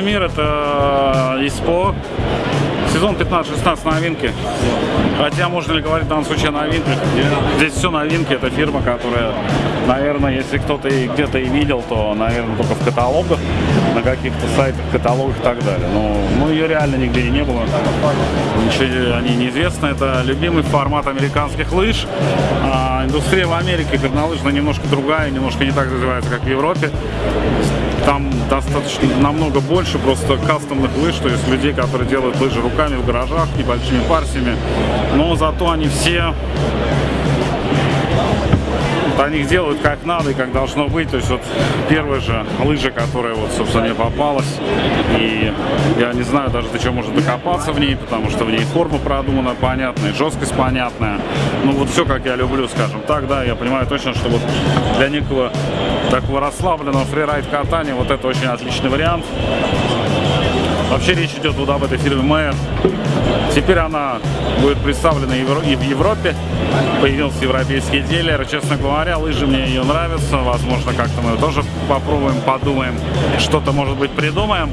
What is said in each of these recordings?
Мир это ИСПО. Сезон 15-16 новинки. Хотя можно ли говорить в данном случае о новинках? Здесь все новинки. Это фирма, которая, наверное, если кто-то где-то и видел, то, наверное, только в каталогах, на каких-то сайтах, каталогах и так далее. Но ну, ее реально нигде и не было. Ничего о ней не известно. Это любимый формат американских лыж. А индустрия в Америке горнолыжная немножко другая, немножко не так развивается, как в Европе там достаточно намного больше просто кастомных лыж, то есть людей, которые делают лыжи руками в гаражах, небольшими парсиями, но зато они все они их делают как надо и как должно быть. То есть вот первая же лыжа, которая вот, собственно, мне попалась. И я не знаю даже, до чего можно докопаться в ней, потому что в ней форма продумана понятная, жесткость понятная. Ну вот все, как я люблю, скажем так, да, я понимаю точно, что вот для некого такого расслабленного фрирайд катания вот это очень отличный вариант. Вообще речь идет вот об этой фирме Майер. Теперь она будет представлена и в Европе. Появился европейский дилер. Честно говоря, лыжи мне ее нравятся. Возможно, как-то мы тоже попробуем, подумаем, что-то, может быть, придумаем.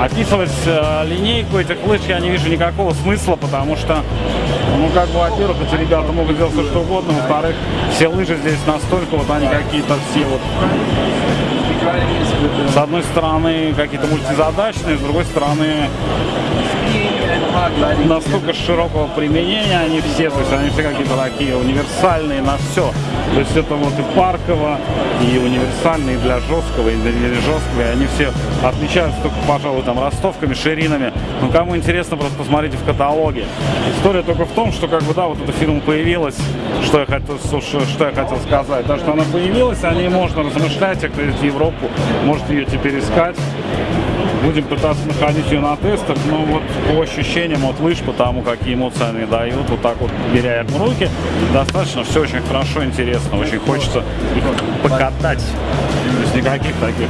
Описывать э, линейку этих лыж я не вижу никакого смысла, потому что, ну, как бы, во-первых, эти ребята могут делать все, что угодно, во-вторых, все лыжи здесь настолько, вот они какие-то все вот с одной стороны какие-то мультизадачные, с другой стороны настолько широкого применения они все, то есть они все какие-то такие универсальные на все. То есть это вот и парково, и универсальные для жесткого, и для жесткого, и они все отличаются только, пожалуй, там ростовками, ширинами. Но кому интересно, просто посмотрите в каталоге. История только в том, что как бы, да, вот эта фирма появилась, что я хотел, что я хотел сказать, да, что она появилась, о ней можно размышлять, а кто Европу, может ее теперь искать. Будем пытаться находить ее на тестах, но вот по ощущениям от лыж, по тому, какие эмоции они дают, вот так вот беря в руки, достаточно все очень хорошо, интересно, очень хочется покатать. То есть никаких таких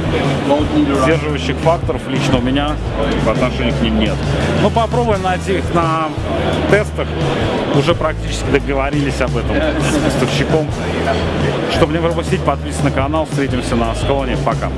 сдерживающих факторов лично у меня по отношению к ним нет. Ну попробуем найти их на тестах. Уже практически договорились об этом с поставщиком. Чтобы не пропустить, подписывайтесь на канал. Встретимся на склоне. Пока.